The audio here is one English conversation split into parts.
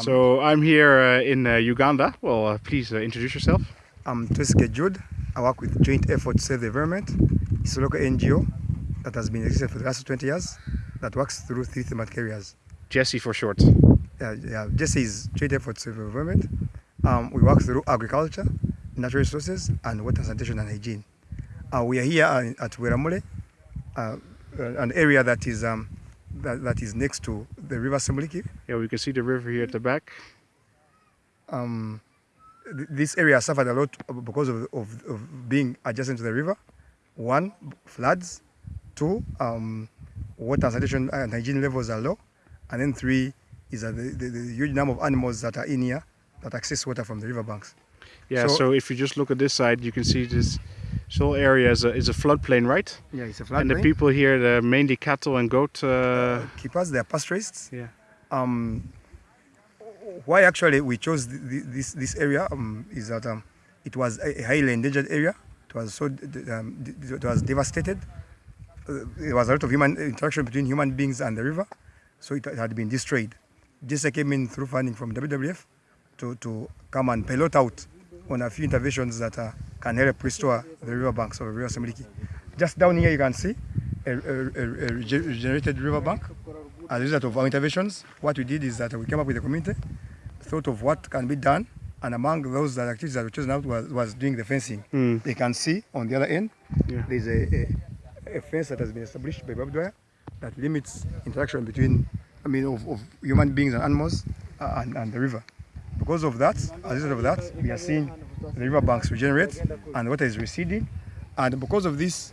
so I'm here uh, in uh, Uganda. Well, uh, please uh, introduce yourself. I'm Twesige Jude. I work with Joint Effort to Save the Environment. It's a local NGO that has been existing for the last 20 years that works through three thematic areas. JESE for short. Uh, yeah, JESE is Joint Effort to Save the Environment. Um, we work through agriculture, natural resources, and water sanitation and hygiene. Uh, we are here at Weramule, uh, an area that is um, that, that is next to the River Semuliki. Yeah, we can see the river here at the back. Um, th this area suffered a lot because of, of, of, being adjacent to the river. One, floods. Two, um, water sanitation and hygiene levels are low. And then three is that the, the, the, huge number of animals that are in here that access water from the riverbanks. Yeah, so, so if you just look at this side, you can see this this whole area is a, is a floodplain, right? Yeah, it's a floodplain. And the people here, they're mainly cattle and goat... Uh... Uh, keepers, they're pastoralists. Yeah. Um, why actually we chose this, this area um, is that um, it was a highly endangered area. It was, so, um, it was devastated. Uh, there was a lot of human interaction between human beings and the river, so it had been destroyed. This came in through funding from WWF to, to come and pilot out on a few interventions that uh, can help restore the riverbanks of River Semuliki. Just down here you can see a, a, a, regenerated riverbank. As a result of our interventions, what we did is that we came up with a community, thought of what can be done, and among those that activities that we chosen out was, was doing the fencing. Mm. They can see on the other end, yeah. there's a, a, a, fence that has been established by barbed wire that limits interaction between, I mean, of, of human beings and animals uh, and, and the river. Because of that, as a result of that, we are seeing the riverbanks regenerate and water is receding. And because of this,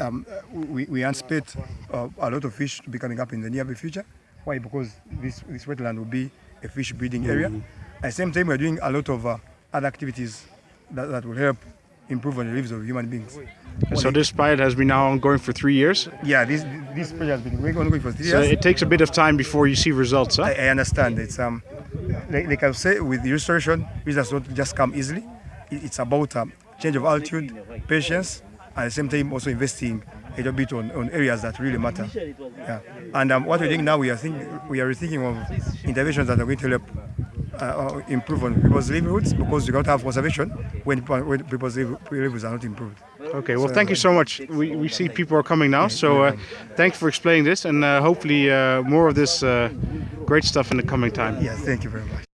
um, we, we anticipate uh, a lot of fish to be coming up in the near future. Why? Because this, this wetland will be a fish breeding area. Mm -hmm. At the same time, we're doing a lot of uh, other activities that, that will help improve on the lives of human beings. So this pilot has been now ongoing for three years? Yeah, this this project has been ongoing for three so years. So it takes a bit of time before you see results, huh? I, I understand. It's um, like, like I say, with the restoration, results don't just come easily. It's about um, change of altitude, patience, and at the same time also investing a little bit on, on areas that really matter. Yeah. And um, what we're doing now, we are thinking, we are rethinking of interventions that are going to help uh, uh improve on people's livelihoods because you can't have conservation when, when people's livelihoods are not improved. Okay, well, thank you so much. We, we see people are coming now, so uh, thanks for explaining this, and uh, hopefully uh, more of this uh, great stuff in the coming time. Yeah, thank you very much.